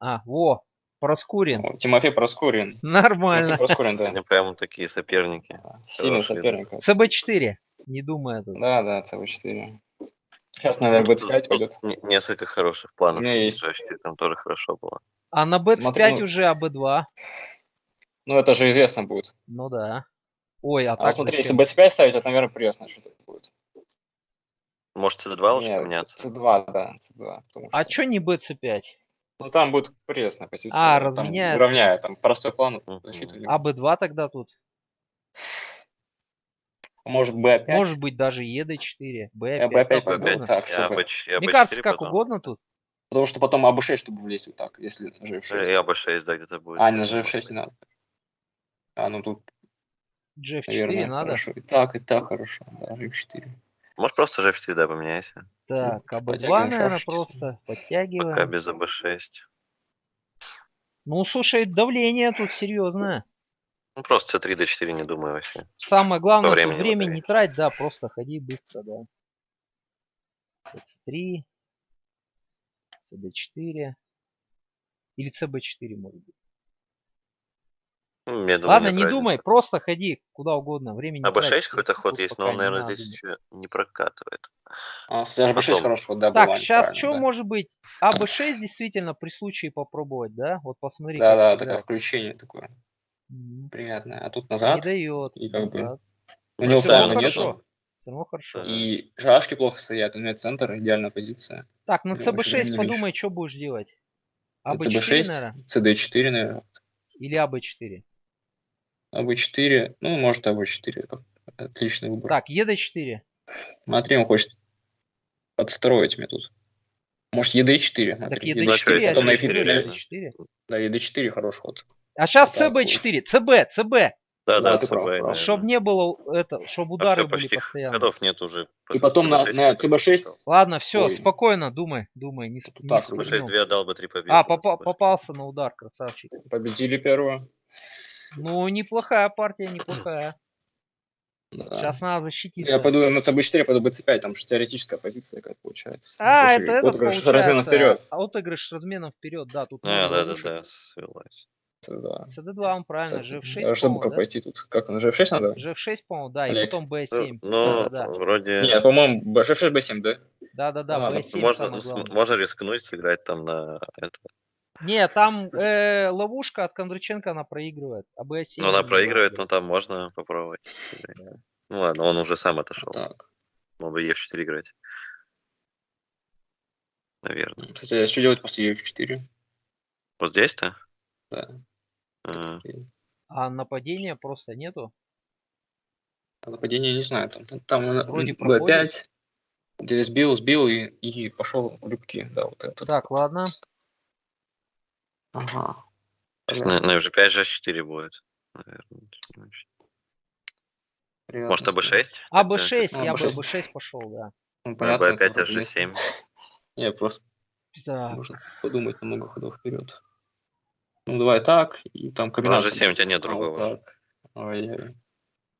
А, во, Проскурин. Тимофей Проскурин. Нормально. Тимофей Проскурин, да. Они прям такие соперники. Сильный Хороший, соперник. ЦБ4. Не думаю тут. Да, да, ЦВ4. Сейчас, наверное, Тут- B5 тут пойдет. не- Несколько хороших планов. У меня есть. Там тоже хорошо было. А на Б5 Смотри, ну- уже АБ2. Ну, это же известно будет. Ну да. Ой, а, А так смотри, если зачем? B5 ставить, это, наверное, пресно что-то будет. Может, C2 лучше Нет, поменяться? C2, да, C2. потому А что- чё не БЦ5? Ну, там будет пресная позиция. А, там разменяется. Уравняет, там простой план защиты. АБ2 тогда тут. Может, B5? Может быть даже ЕД4. Я Б5. бы опять как пойду угодно. так, я чтобы- Мне кажется, 4 как угодно тут. Потому что потом АБ6, чтобы влезть вот так, если G6. Я бы 6, да, где-то будет. А, на G6 не надо. А, ну тут, GF4 наверное, надо. хорошо. И так, и так хорошо. Да, G4. Может, просто G4, да, поменяйся. Так, АБ2, Подтягиваем наверное, просто. Пока Подтягиваем. без АБ6. Ну, слушай, давление тут серьезное. Ну, просто C3, D4 не думаю вообще. Самое главное, По тут времени время не трать, да, просто ходи быстро, да. C3, CD4 или CB4, может быть. Ну, я думаю, Ладно, не разницы. думай, просто ходи куда угодно, времени не трать. АБ6 какой-то ход есть, но он, не наверное, надо. здесь еще не прокатывает. А, кстати, G6 Потом. хороший ход, да, Так, бывает, сейчас что да. может быть? АБ6 действительно при случае попробовать, да? Вот посмотри. Да, да, такое включение такое приятное. А тут Не назад, дает. и как бы у него тайма нету, Всё равно хорошо. И шашки плохо стоят, у него центр, идеальная позиция. Так, на CB6 не подумай, что будешь делать. На АБ4, CB6, наверное? CD4, наверное. Или АБ4? АБ4, ну, может, АБ4. как- Отличный выбор. Так, ЕД4. Смотри, он хочет подстроить мне тут. Может, ЕД4. Так Смотри, ЕД4, а на ED4 F4, реально? ЕД4. Да, ЕД4 хороший ход. А сейчас Вот так вот. CB4, CB, CB. Да, Да, да, прав. наверное. Чтобы не было это, чтобы А удары всё, были почти постоянно. ходов нет уже. И потом на, C6 на только CB6 остался. Ладно, все, Ой. спокойно, думай, думай. Не, сп- не так, спугнул. C6 2 отдал бы 3 победы. А, попа- C6. попался на удар, красавчик. победили первую. Ну, неплохая партия, неплохая. Да. Сейчас надо защититься. Я пойду на CB4, я пойду BC5, там же теоретическая позиция какая получается. А, Тоже это, это отыгрыш получается. разменом вперед. А отыгрыш разменом вперед, да, тут А, да, да, ловушек. да, свелась. Да. CD2 он правильно, Кстати, G6, а чтобы по-моему, да? пойти тут? Как на G6 надо? G6, по-моему, да, и Олег. потом Ну, B7. Ну, да, да, вроде... Нет, по-моему, G6, B7, да? да, да, да, А, B7 можно, можно рискнуть сыграть там на это. Не, там э, ловушка от Кондраченко она проигрывает, а B7... Ну, она проигрывает, но там можно попробовать. сыграть. Ну ладно, он уже сам отошел. Так. Мог бы Е4 играть. Наверное. Кстати, а что делать после F4? Вот здесь-то? Да. А, А нападения просто нету? А Нападение не знаю, там, там Вроде B5, проходит. где сбил, сбил и, и пошел в любки, да, вот это. Так, ладно. Ага. на, на уже 5 же 4 будет. Наверное. Может, Приятно, АБ6? А B6, А, я бы B6. B6 пошел, да. Ну, А понятно. B5 это H7. Не, просто Так, нужно подумать на много ходов вперед. Ну, давай так, и там Ну, комбинация. H7 у тебя нет вот другого. так. Ой-ой.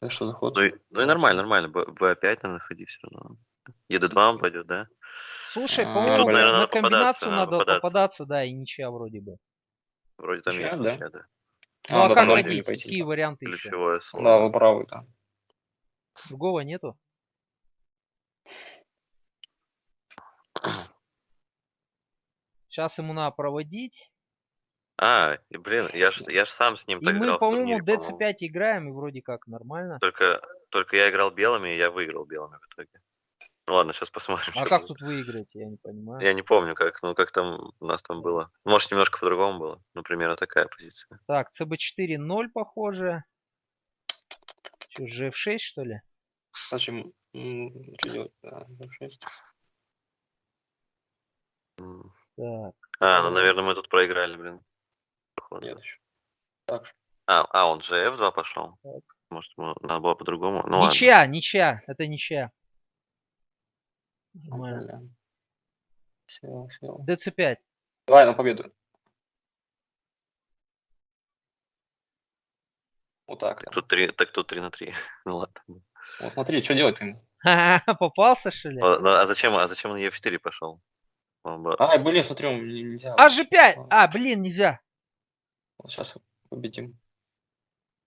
Это что за ход? Ну, и, ну и нормально, нормально. Б- B5, наверное, ходи все равно. ED2 он пойдет, да? слушай, А, по-моему, на- надо комбинацию надо надо попадаться. попадаться, да, и ничья вроде бы. Вроде там Ничья, есть да? ничья, да. Ну а да, как ходить? не пойти, Какие варианты еще? Ключевое слово. Да, вы правы, да. Другого нету? Сейчас ему надо проводить. А, и, блин, я ж, я ж сам с ним И так мы, играл по-моему, турнире, по-моему. DC5 играем, и вроде как нормально. Только, только я играл белыми, и я выиграл белыми в итоге. Ну ладно, сейчас посмотрим. А как будет. тут выиграть, я не понимаю. Я не помню, как, ну как там у нас там было. Может, немножко по-другому было. Ну, примерно такая позиция. Так, CB4 0, похоже. Что, GF6, что ли? Зачем? Что делать? Да, F6. М. Так, А, ну, наверное, мы тут проиграли, блин. Походу. Нет еще. Так. А, а, он же F2 пошел. Так. Может, надо было по-другому. Ну ладно. ничья, ничья, это ничья. Нормально. Все, все. DC5. Давай на победу. Вот так. Так тут 3, так тут 3 на 3. ну ладно. Вот смотри, что делать им? Попался, что ли? А, ну, а зачем, а зачем он F4 пошел? Наоборот. Ай, блин, не- нельзя. А G5! Ладно. А, блин, нельзя. Сейчас победим.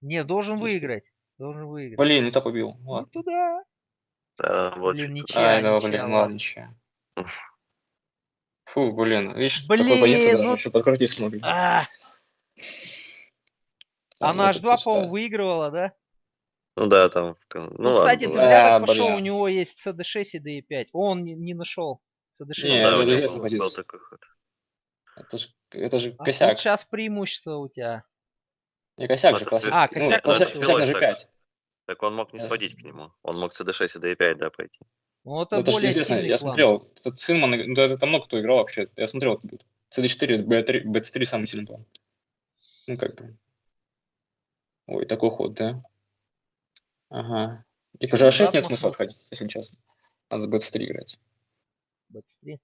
Не, должен Тише. выиграть. Должен выиграть. Блин, не убил. Ну Ладно. туда. Да, вот Блин, ничья, Ай, да, ничья, блин, ладно. ничья. Фу, блин, видишь, Блин, такой даже ну- еще подкрутить смогли. А, она H2, туз, по-моему, да. выигрывала, да? Ну да, там... Ну, Ну, ладно, кстати, зря А, пошел, у него есть CD6 и D5. О, он не, не нашел CD6. Не, да, это был такой ход. Это же, это же А косяк. сейчас преимущество у тебя. Не косяк Ну, же, классический. А, ну, косяк, косяк, косяк на свелой G5. Так он мог не Да. сводить к нему. Он мог CD6 и D5, да, пойти. Ну, это Ну, это же более сильный я план. смотрел, этот Синман, ну, это, это много кто играл вообще, я смотрел, это будет. CD4, B3, B3 самый сильный план. Ну, как бы. Ой, такой ход, да? Ага. Типа Чё, G6 назад нет смысла отходить, если честно. Надо B3 играть. B3.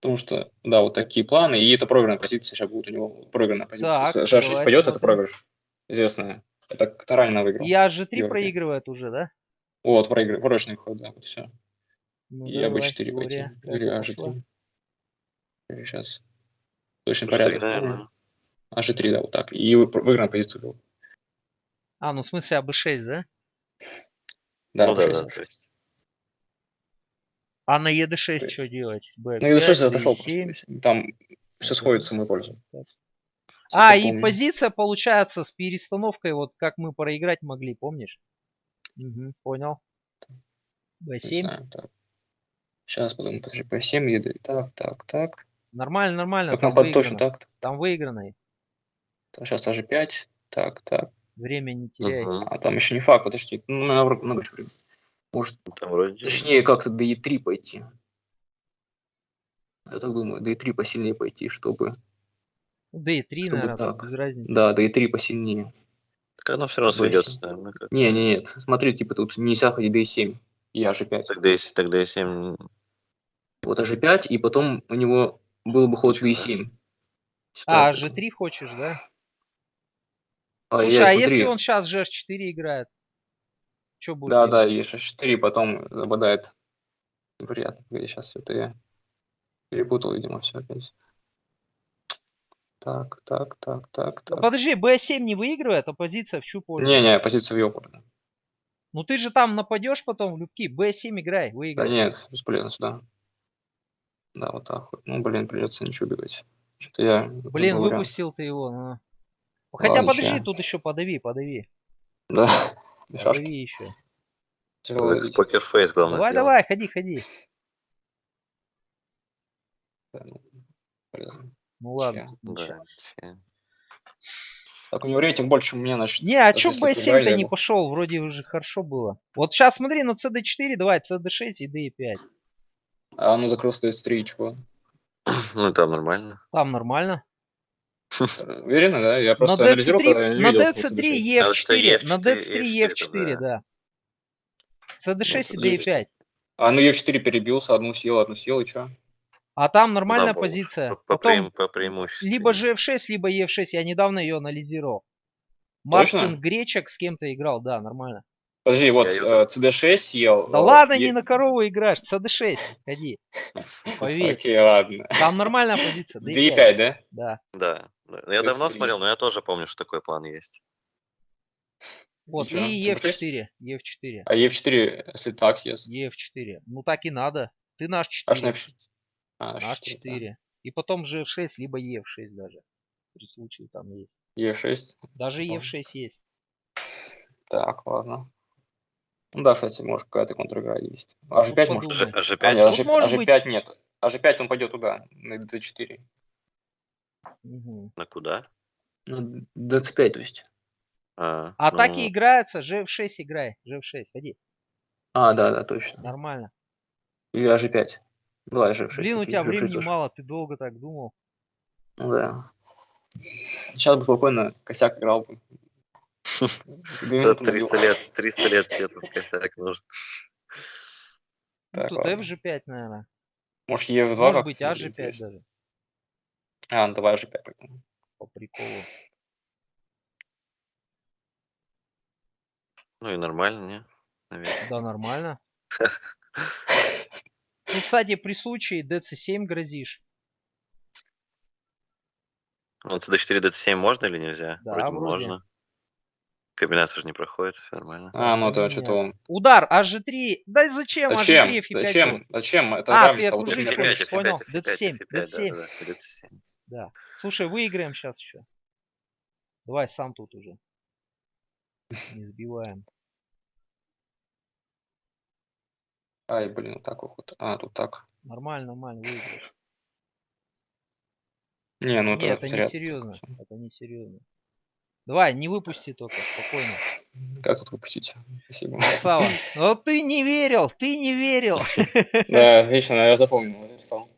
Потому что, да, вот такие планы, и это проигранная позиция сейчас будет у него. Проигранная позиция. Так, Если G6 давай пойдет, это проигрыш. Известная. Это Таранина выиграл. Я G3 Георгий. проигрывает уже, да? Вот, проигрыш, проигрышный ход, да, вот все. Ну, И давай, АБ4 пойти. Как Или это пошло? А6. Или сейчас. Точно G3, порядок. наверное. А G3, да, вот так. И вы- выигранную позицию вел. А, ну в смысле АБ6, да? Да, ну да, А6, да, А6. то есть. А на ЕД6 Ты- что делать? B5, Ну, и 6 отошел D7. просто. Там все сходится в мою пользу. А, Сколько и помню. позиция получается с перестановкой, вот как мы проиграть могли, помнишь? Угу, понял. Не B7. знаю, так. Сейчас потом это же по 7 еду. Так, так, так. Нормально, нормально. Как там нам под точно так. Там выигранный. Сейчас даже 5. Так, так. Время не теряй. Мгм. А там еще не факт, подожди. Ну, много, много чего. времени. Может, Там вроде... точнее, как-то D3 пойти. Я так думаю, D3 посильнее пойти, чтобы... Ну, D3, Чтобы наверное, тут так. без разницы. Да, D3 посильнее. Так оно все равно B7. сведется, наверное. как. Не, не, нет. Смотри, типа тут нельзя ходить D7. И H5. Тогда если тогда и 7 Вот H5, и потом у него был бы ход Ничего. D7. А, Ситуация. G3 хочешь, да? А, Слушай, я а смотри. если он сейчас GH4 играет? Что будет? Да, делать? да, и H4 потом забодает. Неприятно. Погоди, сейчас это я перепутал, видимо, все опять. Так, так, так, так, Ну, так. Подожди, B7 не выигрывает, а позиция в чью пользу? Не-не, позиция в ее пользу. Ну ты же там нападешь потом в любки. B7 играй, Да выиграй. нет, бесполезно сюда. Да, вот так вот. Ну, блин, придется ничего убегать. Что-то я... Блин, забыл вариант. выпустил ты его. ну. Хотя Ладно, подожди, ща. тут еще подави, подави. Да. Подави еще. Покерфейс, главное, Давай, сделал. давай, ходи, ходи. Да, ну, полезно. Ну ладно. Да, ща. Так, у него рейтинг больше, чем у меня, значит. Не, а чё если B7-то проиграли, не пошел? Вроде уже хорошо было. Вот сейчас смотри на CD4, давай, CD6 и D5. А ну закрыл стоит 3, чего? Ну, там нормально. Там нормально. Уверенно, да? Я просто на анализировал, когда я DC3, не на видел. этого DC3 CD6. Надо, что E4, на E4, DC3 E4, E4, да. CD6 Ну, и D5. А ну Е4 перебился, одну съел, одну съел, и чё? А там нормальная Да, по- позиция. По, по, Потом по преимуществу. либо GF6, либо EF6. Я недавно ее анализировал. Мартин Точно? Гречек с кем-то играл, да, нормально. Подожди, вот её- э, CD6 съел. Да э, ладно, Е- не на корову играешь, CD6, ходи. Поверь. Окей, ладно. Там нормальная позиция. D5, D5, да? да. Да. да. Я То давно смотрел, но я тоже помню, что такой план есть. Вот, чё, и CD6? EF4, EF4, А Е4, если так съест. EF4. Ну так и надо. Ты наш Аж на 4, F4. А, наш H4, 4. И потом GF6, либо EF6 даже. При случае там есть. да. Е6. Даже Ладно. EF6 есть. Так, ладно. Ну да, кстати, может какая-то контр-игра есть. А Ну, G5 может? подумай. Ж- А, G5? нет, а Тут G- может а быть. G5 нет. А G5 он пойдет туда, на D4. Мгм. На куда? Ну, D5, то есть. А, А ну, так и играется, GF6 играй, GF6, ходи, А, да, да, точно. нормально. Или А G5. Давай G6. Блин, у тебя G6 времени тоже. мало, ты долго так думал. Ну да. Сейчас бы спокойно косяк играл бы. Две за минуты 300 набил. лет, 300 лет тебе тут косяк нужен. Ну, Тут ладно. F5, наверное. Может, Е2 Может быть, будет А5 интересно. даже, А, ну давай G5. тогда. по приколу. Ну и нормально, не? Наверное. Да, нормально. Ну, кстати, при случае dc7 грозишь. Ну, cd4, dc7 можно или нельзя? Да, вроде, вроде. можно. Комбинация же не проходит, все нормально. А, ну это Нет. что-то он. Удар, HG3. Да зачем Зачем? HG3 F5? Зачем? Зачем? Это А, равенство. ты Вот. F5, понял, F5, D7, F5, да, D7. да, да, D7. Да. Слушай, выиграем сейчас еще. Давай сам тут уже. Не сбиваем. Ай, блин, вот так вот. А, тут так. Нормально, нормально, выиграешь. Не, ну Нет, это это не серьезно. Это не серьезно. Давай, не выпусти только, спокойно. Как тут выпустить? Спасибо. Красава. Но ты не верил, ты не верил. Да, вечно, я запомнил, записал.